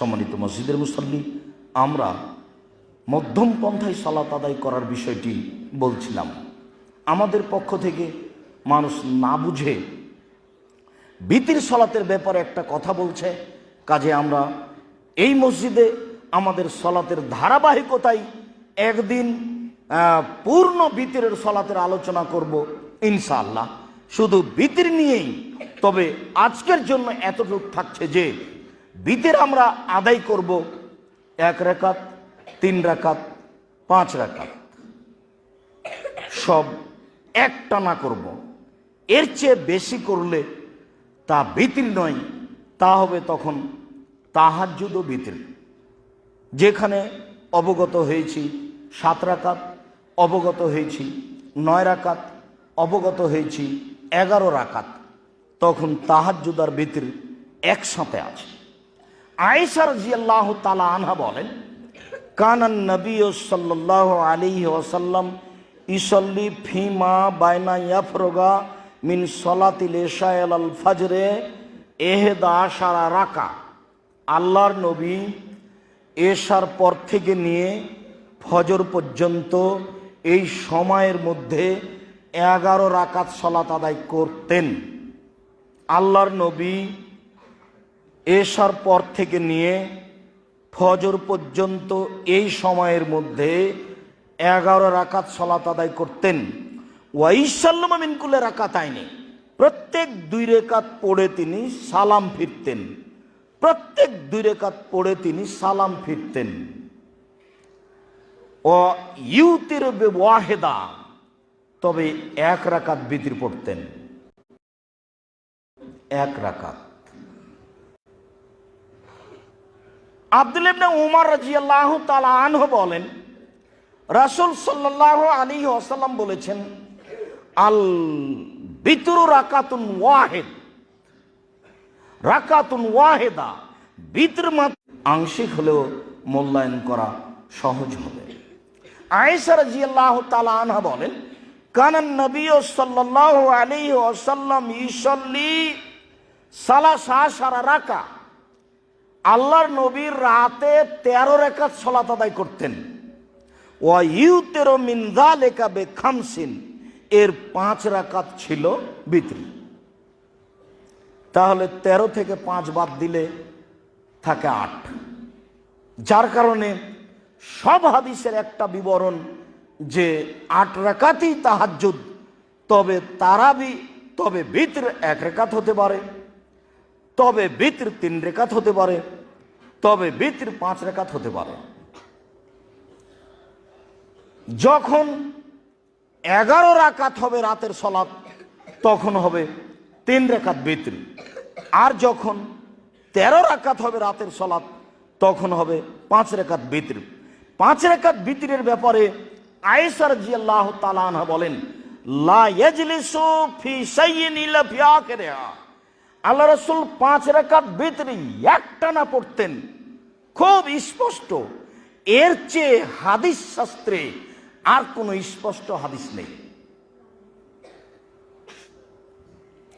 সম্মানিত মসজিদের মুসল্লি, আমরা মধ্যম পন্থায় সালাত আদায় করার বিষয়টি বলছিলাম। আমাদের পক্ষ থেকে মানুষ না বুঝে বিতির সলাতের ব্যাপারে একটা কথা বলছে। কাজে আমরা এই মসজিদে আমাদের সলাতের ধারাবাহিকতায় একদিন পূর্ণ বিতিরের সলাতের আলোচনা করব ইনশাআল্লাহ। শুধু বিতির নিয়েই, তবে আজকের জন্য এতটুকু থাকছে যে বিতির আমরা আদায় করব এক রেখাত, তিন রাকাত পাঁচ রাকাত সব একটানা করব। এর চেয়ে বেশি করলে তা বিতির নয়, তা হবে তখন তাহাজ্জুদ ও বিতির যেখানে অবগত হয়েছি সাত রাকাত অবগত হয়েছি নয় রাকাত অবগত হয়েছি এগারো রাকাত তখন তাহাজ্জুদ আর বিতির একসাথে আছে। আয়েশার জিয়াল্লাহ তালা আনহা বলেন কানান নবী সাল্লাহ আলী ওসাল্লাম ইসল্লি ফিমা বাইনা ইয়াফরোগা মিন সলাতিল এশায়াল আল ফাজরে এহেদা সারা রাকা। আল্লাহর নবী এশার পর থেকে নিয়ে ফজর পর্যন্ত এই সময়ের মধ্যে এগারো রাকাত সলাত আদায় করতেন। আল্লাহর নবী এশার পর থেকে নিয়ে ফজর পর্যন্ত এই সময়ের মধ্যে এগারো রাকাত সলাত আদায় করতেন। ওয়াইসাল্লাম মিনকুলে রাকাত আইনি। প্রত্যেক দুই রেখাত পড়ে তিনি সালাম ফিরতেন। প্রত্যেক দুই রেখাত পড়ে তিনি সালাম ফিরতেন। ও ইউতির ওয়াহেদা তবে এক রাকাত বিতির পড়তেন। এক রাকাত। আব্দুল ইবনে উমর রাজিয়াল্লাহু তাআলা আনহু বলেন, রাসূল সাল্লাল্লাহু আলী ওয়াসাল্লাম বলেছেন, আল বিতরু রাকাতুন ওয়াহেদ। রাকাতুন ওয়াহেদা, বিতর আংশিক হলেও মূল্যায়ন করা সহজ হবে। আয়েশা রাজিয়াল্লাহু তাআলা আনহা বলেন, কানান নবী সাল্লাল্লাহু আলাইহি ওয়াসাল্লাম ইসল্লি সালাসা সারা রাকা আল্লাহর নবীর রাতে তেরো রেখাত সলাত আদায় করতেন। ও ইউ তেরো মিন্দা লেখা বে খামসিন এর পাঁচ রাকাত ছিল বিত্রি তাহলে তেরো থেকে পাঁচ বাদ দিলে থাকে আট। যার কারণে সব হাদিসের একটা বিবরণ যে আট রাকাতই তাহাজ্জুদ, তবে তারাবি, তবে বিত্র এক রেখাত হতে পারে। তবে বিত্র তিন রেখাত হতে পারে, তবে বিত্র পাঁচ রেখাত হতে পারে। যখন এগারো রাকাত হবে রাতের সলাপ, তখন হবে তিন রেখাত বিত্র। আর যখন তেরো রাকাত হবে রাতের সলাপ, তখন হবে পাঁচ রেখাত বিত্র। পাঁচ রেখাত বিত্রের ব্যাপারে আয়েসার জি আল্লাহ তালানহা বলেন, লা ইয়াজলিসু ফি শাইইন ইল্লা ফি আল্লাহ রসুল পাঁচ রেখাত ভিতরে একটানা পড়তেন। খুব স্পষ্ট। এর চেয়ে হাদিস শাস্ত্রে আর কোনো স্পষ্ট হাদিস নেই।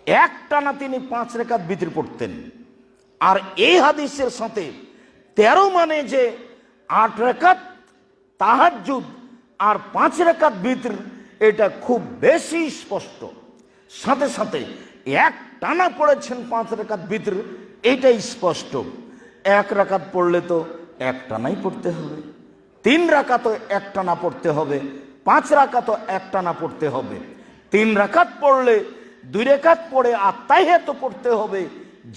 একটানা তিনি পাঁচ রেখাত ভিতর পড়তেন। আর এই হাদিসের সাথে তেরো মানে যে আট রেখাত তাহাজুদ আর পাঁচ রেখাত ভিতর এটা খুব বেশি স্পষ্ট। সাথে সাথে এক টানা পড়েছেন পাঁচ রেখাত ভিতর এটাই স্পষ্ট। এক রাকাত পড়লে তো এক টানাই পড়তে হবে। তিন রাকাত এক টানা পড়তে হবে, পাঁচ রাকাত এক টানা পড়তে হবে। তিন রাকাত পড়লে দুই রেখাত পড়ে আত্মাই হেত পড়তে হবে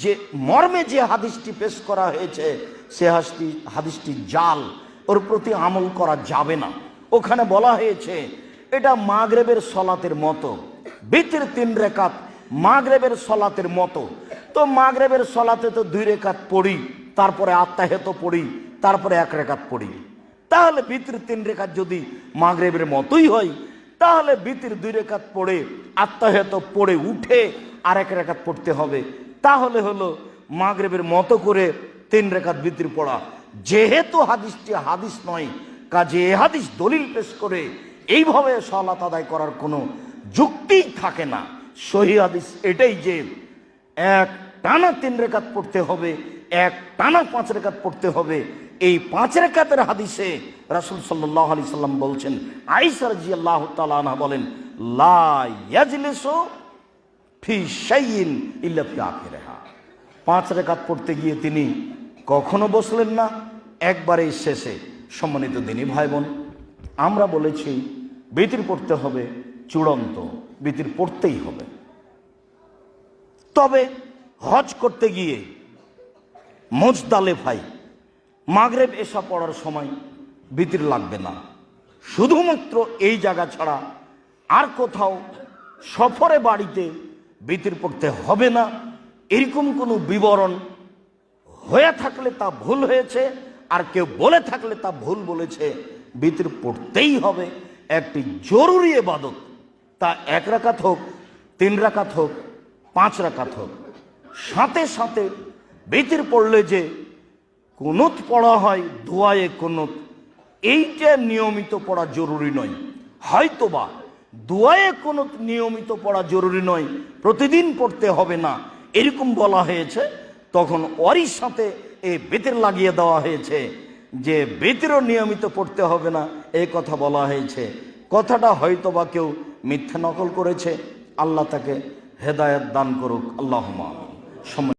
যে মর্মে যে হাদিসটি পেশ করা হয়েছে, সে হাসটি হাদিসটি জাল, ওর প্রতি আমল করা যাবে না। ওখানে বলা হয়েছে, এটা মাগরেবের সলাতের মতো। বিতির তিন রেখাত মাগরেবের সলাতের মতো। তো মাগরেবের সলাতে তো দুই রেখাত পড়ি, তারপরে আত্মাহেত পড়ি, তারপরে এক রেখাত পড়ি। তাহলে বিতির তিন রেখাত যদি মাগরেবের মতোই হয়, তাহলে বিতির দুই রেখাত পড়ে, আত্মাহেত পড়ে, উঠে আর এক রেখাত পড়তে হবে। তাহলে হলো মাগরেবের মতো করে তিন রেখাত বিতির পড়া। যেহেতু হাদিসটি হাদিস নয়, কাজে এ হাদিস দলিল পেশ করে, এইভাবে সলাত আদায় করার কোনো যুক্তিই থাকে না। সহি হাদিস এটাই যে এক টানা তিন রেখাত পড়তে হবে, এক টানা পাঁচ রেখাত পড়তে হবে। এই পাঁচ রেখাতের হাদিসে রাসুল সাল্লাহ আলি সাল্লাম বলছেন আইসার জি আল্লাহ তালা বলেন, লা ইয়াজলিসু ফি শাইইন ইল্লা ফি আখিরিহা। পাঁচ রেখাত পড়তে গিয়ে তিনি কখনো বসলেন না, একবারেই শেষে সম্মানিত দিনী ভাই বোন, আমরা বলেছি, বিতির পড়তে হবে চূড়ান্ত বিতির পড়তেই হবে। তবে হজ করতে গিয়ে মোজদালে ভাই মাগরেব এসা পড়ার সময় বিতির লাগবে না। শুধুমাত্র এই জায়গা ছাড়া আর কোথাও সফরে বাড়িতে বিতির পড়তে হবে না। এরকম কোনো বিবরণ হয়ে থাকলে তা ভুল হয়েছে, আর কেউ বলে থাকলে তা ভুল বলেছে। বিতির পড়তেই হবে। একটি জরুরি এবাদত তা এক রাকাত হোক, তিন রাকাত হোক, পাঁচ রাকাত হোক। সাথে সাথে বিতির পড়লে যে কুনুত পড়া হয়, দোয়ায়ে কুনুত, এইটা নিয়মিত পড়া জরুরি নয়। হয়তোবা দোয়ায়ে কুনুত নিয়মিত পড়া জরুরি নয়, প্রতিদিন পড়তে হবে না। এরকম বলা হয়েছে, তখন ওরই সাথে এই বেতের লাগিয়ে দেওয়া হয়েছে যে বেতেরও নিয়মিত পড়তে হবে না এই কথা বলা হয়েছে। কথাটা হয়তোবা কেউ মিথ্যা নকল করেছে আল্লাহ তাকে হেদায়ত দান করুক। আল্লাহ